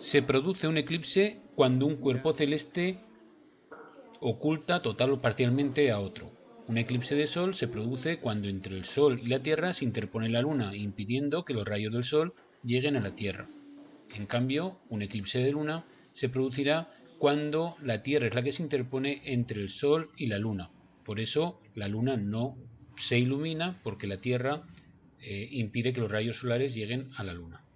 Se produce un eclipse cuando un cuerpo celeste oculta total o parcialmente a otro. Un eclipse de sol se produce cuando entre el sol y la Tierra se interpone la luna, impidiendo que los rayos del sol lleguen a la Tierra. En cambio, un eclipse de luna se producirá cuando la Tierra es la que se interpone entre el sol y la luna. Por eso la luna no se ilumina porque la Tierra eh, impide que los rayos solares lleguen a la luna.